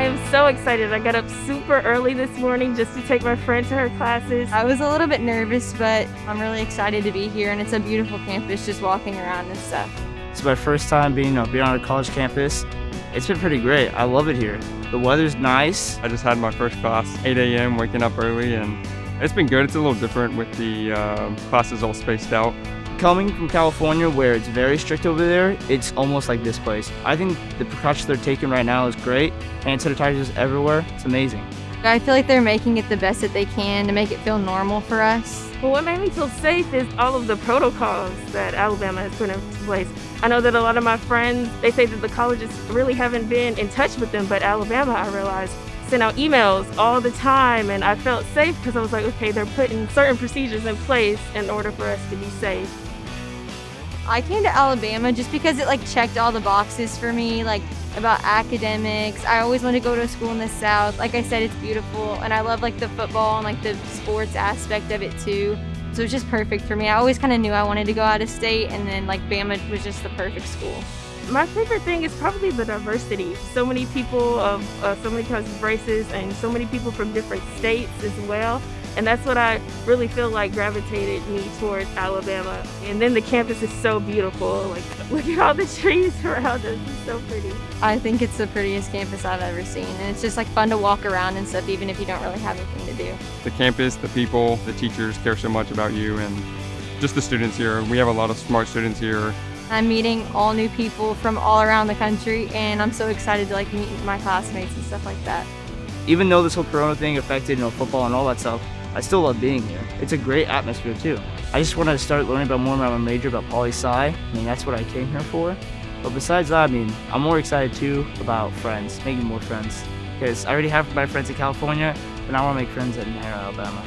I am so excited. I got up super early this morning just to take my friend to her classes. I was a little bit nervous, but I'm really excited to be here, and it's a beautiful campus just walking around and stuff. It's my first time being, you know, being on a college campus. It's been pretty great. I love it here. The weather's nice. I just had my first class, 8 a.m., waking up early, and it's been good. It's a little different with the uh, classes all spaced out. Coming from California, where it's very strict over there, it's almost like this place. I think the precautions they're taking right now is great. Hand sanitizers everywhere. It's amazing. I feel like they're making it the best that they can to make it feel normal for us. Well, what made me feel safe is all of the protocols that Alabama has put in place. I know that a lot of my friends, they say that the colleges really haven't been in touch with them, but Alabama, I realized, sent out emails all the time and I felt safe because I was like, okay, they're putting certain procedures in place in order for us to be safe. I came to Alabama just because it like checked all the boxes for me, like about academics. I always wanted to go to a school in the South. Like I said, it's beautiful and I love like the football and like the sports aspect of it too. So it's just perfect for me. I always kind of knew I wanted to go out of state and then like Bama was just the perfect school. My favorite thing is probably the diversity. So many people of uh, so many kinds of races and so many people from different states as well. And that's what I really feel like gravitated me towards Alabama. And then the campus is so beautiful. Like, look at all the trees around us. It's so pretty. I think it's the prettiest campus I've ever seen. And it's just like fun to walk around and stuff, even if you don't really have anything to do. The campus, the people, the teachers care so much about you and just the students here. We have a lot of smart students here. I'm meeting all new people from all around the country and I'm so excited to like meet my classmates and stuff like that. Even though this whole corona thing affected, you know, football and all that stuff, I still love being here. It's a great atmosphere too. I just wanted to start learning about more about my major, about poli-sci. I mean, that's what I came here for. But besides that, I mean, I'm more excited too about friends, making more friends. Because I already have my friends in California, but I want to make friends in Alabama.